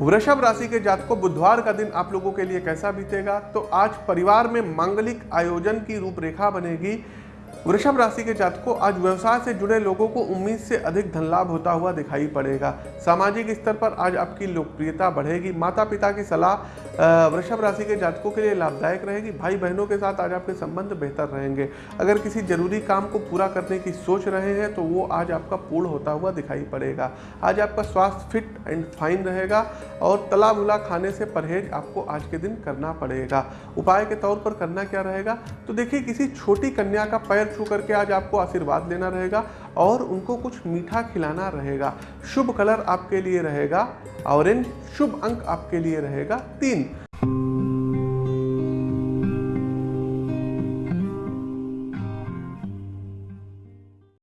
वृषभ राशि के जातकों, बुधवार का दिन आप लोगों के लिए कैसा बीतेगा? तो आज परिवार में मांगलिक आयोजन की रूपरेखा बनेगी। वृषभ राशि के जातकों, आज व्यवसाय से जुड़े लोगों को उम्मीद से अधिक धन लाभ होता हुआ दिखाई पड़ेगा। सामाजिक स्तर पर आज आपकी लोकप्रियता बढ़ेगी। माता पिता की सलाह वृषभ राशि के जातकों के लिए लाभदायक रहेगी। भाई बहनों के साथ आज आपके संबंध बेहतर रहेंगे। अगर किसी ज़रूरी काम को पूरा करने की सोच रहे हैं तो वो आज आपका पूर्ण होता हुआ दिखाई पड़ेगा। आज आपका स्वास्थ्य फिट एंड फाइन रहेगा और तला भुला खाने से परहेज आपको आज के दिन करना पड़ेगा। उपाय के तौर पर करना क्या रहेगा? तो देखिए, किसी छोटी कन्या का छू करके आज आपको आशीर्वाद लेना रहेगा और उनको कुछ मीठा खिलाना रहेगा। शुभ कलर आपके लिए रहेगा ऑरेंज शुभ अंक आपके लिए रहेगा तीन।